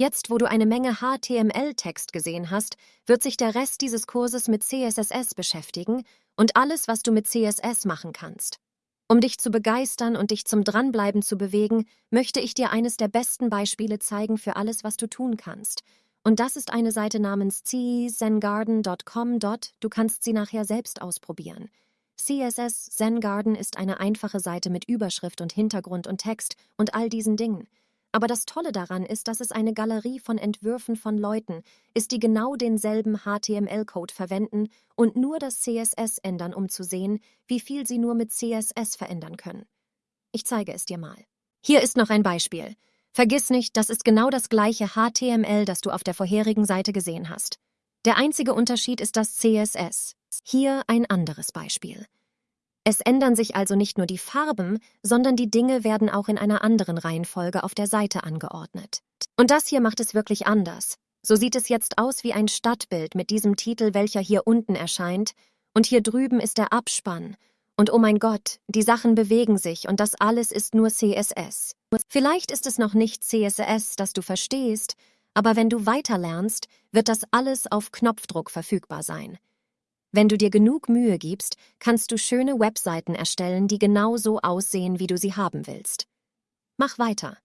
Jetzt, wo du eine Menge HTML-Text gesehen hast, wird sich der Rest dieses Kurses mit CSS beschäftigen und alles, was du mit CSS machen kannst. Um dich zu begeistern und dich zum Dranbleiben zu bewegen, möchte ich dir eines der besten Beispiele zeigen für alles, was du tun kannst. Und das ist eine Seite namens czengarden.com. Du kannst sie nachher selbst ausprobieren. CSS Zen Garden ist eine einfache Seite mit Überschrift und Hintergrund und Text und all diesen Dingen. Aber das Tolle daran ist, dass es eine Galerie von Entwürfen von Leuten ist, die genau denselben HTML-Code verwenden und nur das CSS ändern, um zu sehen, wie viel sie nur mit CSS verändern können. Ich zeige es dir mal. Hier ist noch ein Beispiel. Vergiss nicht, das ist genau das gleiche HTML, das du auf der vorherigen Seite gesehen hast. Der einzige Unterschied ist das CSS. Hier ein anderes Beispiel. Es ändern sich also nicht nur die Farben, sondern die Dinge werden auch in einer anderen Reihenfolge auf der Seite angeordnet. Und das hier macht es wirklich anders. So sieht es jetzt aus wie ein Stadtbild mit diesem Titel, welcher hier unten erscheint, und hier drüben ist der Abspann. Und oh mein Gott, die Sachen bewegen sich und das alles ist nur CSS. Vielleicht ist es noch nicht CSS, das du verstehst, aber wenn du weiterlernst, wird das alles auf Knopfdruck verfügbar sein. Wenn du dir genug Mühe gibst, kannst du schöne Webseiten erstellen, die genau so aussehen, wie du sie haben willst. Mach weiter.